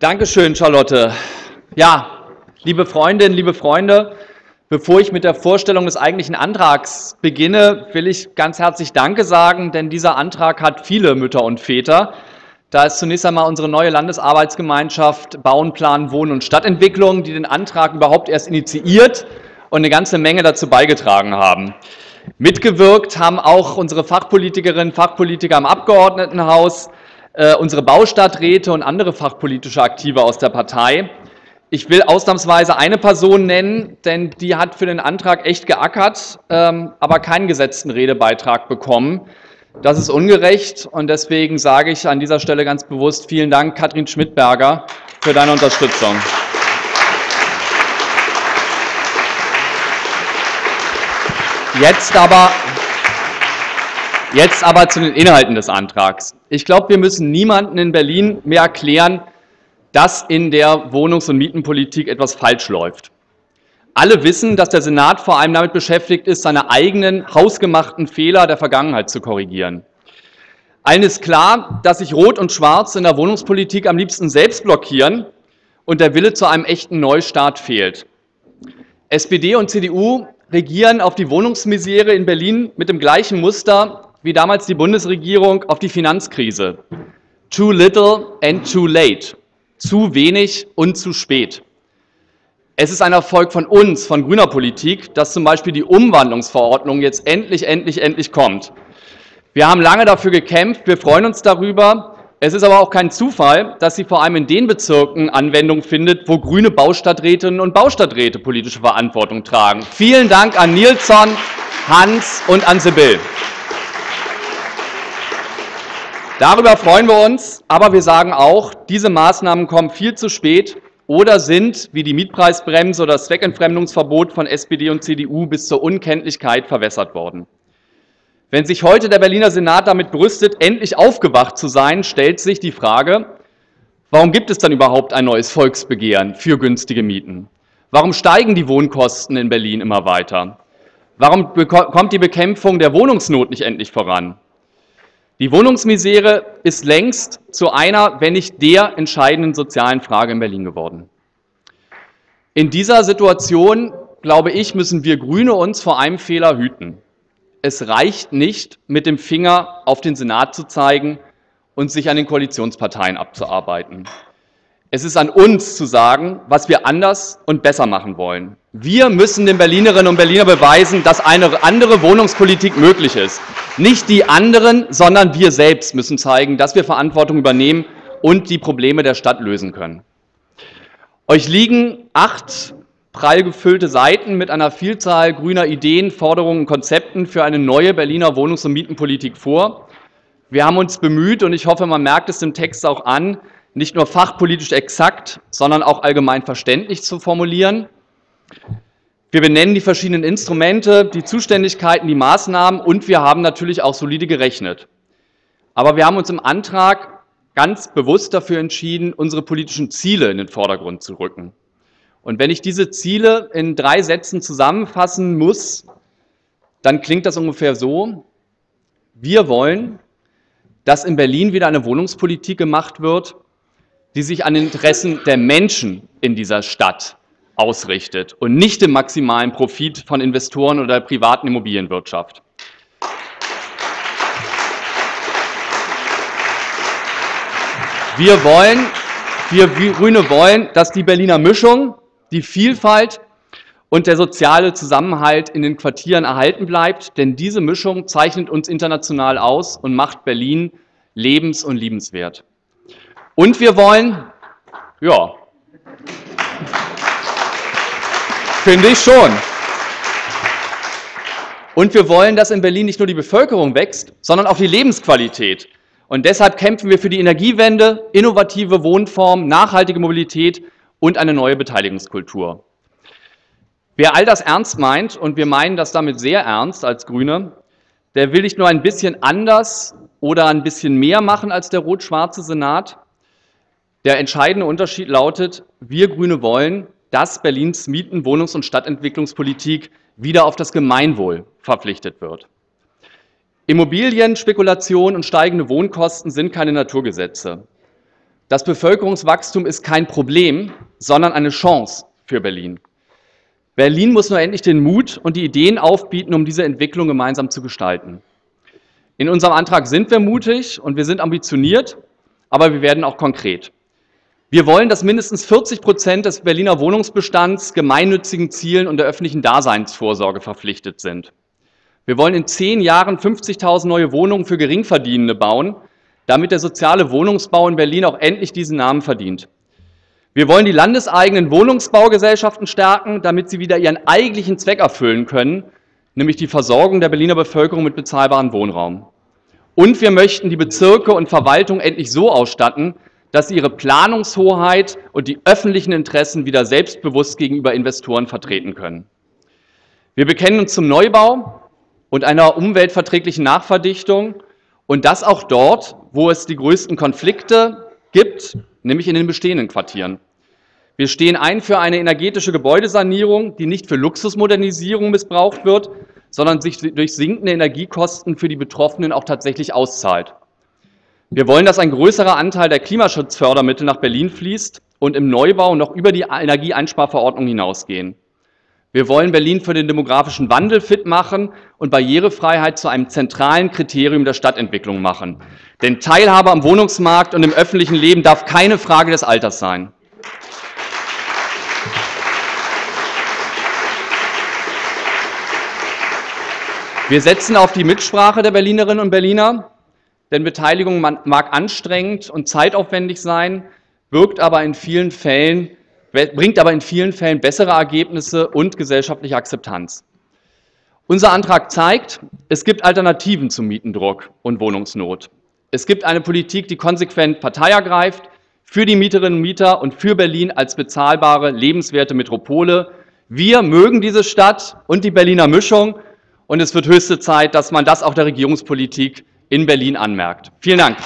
Dankeschön, Charlotte. Ja, liebe Freundinnen, liebe Freunde, bevor ich mit der Vorstellung des eigentlichen Antrags beginne, will ich ganz herzlich Danke sagen, denn dieser Antrag hat viele Mütter und Väter. Da ist zunächst einmal unsere neue Landesarbeitsgemeinschaft Bauen, Planen, Wohnen und Stadtentwicklung, die den Antrag überhaupt erst initiiert und eine ganze Menge dazu beigetragen haben. Mitgewirkt haben auch unsere Fachpolitikerinnen und Fachpolitiker im Abgeordnetenhaus, äh, unsere Baustadträte und andere fachpolitische Aktive aus der Partei. Ich will ausnahmsweise eine Person nennen, denn die hat für den Antrag echt geackert, ähm, aber keinen gesetzten Redebeitrag bekommen. Das ist ungerecht und deswegen sage ich an dieser Stelle ganz bewusst vielen Dank, Katrin Schmidberger, für deine Unterstützung. Jetzt aber Jetzt aber zu den Inhalten des Antrags. Ich glaube, wir müssen niemandem in Berlin mehr erklären, dass in der Wohnungs- und Mietenpolitik etwas falsch läuft. Alle wissen, dass der Senat vor allem damit beschäftigt ist, seine eigenen hausgemachten Fehler der Vergangenheit zu korrigieren. Allen ist klar, dass sich Rot und Schwarz in der Wohnungspolitik am liebsten selbst blockieren und der Wille zu einem echten Neustart fehlt. SPD und CDU regieren auf die Wohnungsmisere in Berlin mit dem gleichen Muster wie damals die Bundesregierung auf die Finanzkrise. Too little and too late. Zu wenig und zu spät. Es ist ein Erfolg von uns, von grüner Politik, dass zum Beispiel die Umwandlungsverordnung jetzt endlich, endlich, endlich kommt. Wir haben lange dafür gekämpft, wir freuen uns darüber. Es ist aber auch kein Zufall, dass sie vor allem in den Bezirken Anwendung findet, wo grüne Baustadträtinnen und Baustadträte politische Verantwortung tragen. Vielen Dank an Nilsson, Hans und an Sibyl. Darüber freuen wir uns, aber wir sagen auch, diese Maßnahmen kommen viel zu spät oder sind, wie die Mietpreisbremse oder das Zweckentfremdungsverbot von SPD und CDU, bis zur Unkenntlichkeit verwässert worden. Wenn sich heute der Berliner Senat damit brüstet, endlich aufgewacht zu sein, stellt sich die Frage, warum gibt es dann überhaupt ein neues Volksbegehren für günstige Mieten? Warum steigen die Wohnkosten in Berlin immer weiter? Warum kommt die Bekämpfung der Wohnungsnot nicht endlich voran? Die Wohnungsmisere ist längst zu einer, wenn nicht der entscheidenden sozialen Frage in Berlin geworden. In dieser Situation, glaube ich, müssen wir Grüne uns vor einem Fehler hüten. Es reicht nicht, mit dem Finger auf den Senat zu zeigen und sich an den Koalitionsparteien abzuarbeiten. Es ist an uns zu sagen, was wir anders und besser machen wollen. Wir müssen den Berlinerinnen und Berliner beweisen, dass eine andere Wohnungspolitik möglich ist. Nicht die anderen, sondern wir selbst müssen zeigen, dass wir Verantwortung übernehmen und die Probleme der Stadt lösen können. Euch liegen acht prall gefüllte Seiten mit einer Vielzahl grüner Ideen, Forderungen und Konzepten für eine neue Berliner Wohnungs- und Mietenpolitik vor. Wir haben uns bemüht, und ich hoffe, man merkt es im Text auch an, nicht nur fachpolitisch exakt, sondern auch allgemein verständlich zu formulieren. Wir benennen die verschiedenen Instrumente, die Zuständigkeiten, die Maßnahmen und wir haben natürlich auch solide gerechnet. Aber wir haben uns im Antrag ganz bewusst dafür entschieden, unsere politischen Ziele in den Vordergrund zu rücken. Und wenn ich diese Ziele in drei Sätzen zusammenfassen muss, dann klingt das ungefähr so. Wir wollen, dass in Berlin wieder eine Wohnungspolitik gemacht wird, die sich an Interessen der Menschen in dieser Stadt ausrichtet und nicht dem maximalen Profit von Investoren oder der privaten Immobilienwirtschaft. Wir wollen, wir Grüne wollen, dass die Berliner Mischung, die Vielfalt und der soziale Zusammenhalt in den Quartieren erhalten bleibt, denn diese Mischung zeichnet uns international aus und macht Berlin lebens- und liebenswert. Und wir wollen, ja, finde ich schon. Und wir wollen, dass in Berlin nicht nur die Bevölkerung wächst, sondern auch die Lebensqualität. Und deshalb kämpfen wir für die Energiewende, innovative Wohnformen, nachhaltige Mobilität und eine neue Beteiligungskultur. Wer all das ernst meint, und wir meinen das damit sehr ernst als Grüne, der will nicht nur ein bisschen anders oder ein bisschen mehr machen als der rot-schwarze Senat, der entscheidende Unterschied lautet, wir Grüne wollen, dass Berlins Mieten-, Wohnungs- und Stadtentwicklungspolitik wieder auf das Gemeinwohl verpflichtet wird. Immobilienspekulation und steigende Wohnkosten sind keine Naturgesetze. Das Bevölkerungswachstum ist kein Problem, sondern eine Chance für Berlin. Berlin muss nur endlich den Mut und die Ideen aufbieten, um diese Entwicklung gemeinsam zu gestalten. In unserem Antrag sind wir mutig und wir sind ambitioniert, aber wir werden auch konkret. Wir wollen, dass mindestens 40 Prozent des Berliner Wohnungsbestands gemeinnützigen Zielen und der öffentlichen Daseinsvorsorge verpflichtet sind. Wir wollen in zehn Jahren 50.000 neue Wohnungen für Geringverdienende bauen, damit der soziale Wohnungsbau in Berlin auch endlich diesen Namen verdient. Wir wollen die landeseigenen Wohnungsbaugesellschaften stärken, damit sie wieder ihren eigentlichen Zweck erfüllen können, nämlich die Versorgung der Berliner Bevölkerung mit bezahlbarem Wohnraum. Und wir möchten die Bezirke und Verwaltung endlich so ausstatten, dass sie ihre Planungshoheit und die öffentlichen Interessen wieder selbstbewusst gegenüber Investoren vertreten können. Wir bekennen uns zum Neubau und einer umweltverträglichen Nachverdichtung und das auch dort, wo es die größten Konflikte gibt, nämlich in den bestehenden Quartieren. Wir stehen ein für eine energetische Gebäudesanierung, die nicht für Luxusmodernisierung missbraucht wird, sondern sich durch sinkende Energiekosten für die Betroffenen auch tatsächlich auszahlt. Wir wollen, dass ein größerer Anteil der Klimaschutzfördermittel nach Berlin fließt und im Neubau noch über die Energieeinsparverordnung hinausgehen. Wir wollen Berlin für den demografischen Wandel fit machen und Barrierefreiheit zu einem zentralen Kriterium der Stadtentwicklung machen. Denn Teilhabe am Wohnungsmarkt und im öffentlichen Leben darf keine Frage des Alters sein. Wir setzen auf die Mitsprache der Berlinerinnen und Berliner denn Beteiligung mag anstrengend und zeitaufwendig sein, wirkt aber in vielen Fällen, bringt aber in vielen Fällen bessere Ergebnisse und gesellschaftliche Akzeptanz. Unser Antrag zeigt, es gibt Alternativen zum Mietendruck und Wohnungsnot. Es gibt eine Politik, die konsequent Partei ergreift, für die Mieterinnen und Mieter und für Berlin als bezahlbare, lebenswerte Metropole. Wir mögen diese Stadt und die Berliner Mischung und es wird höchste Zeit, dass man das auch der Regierungspolitik in Berlin anmerkt. Vielen Dank.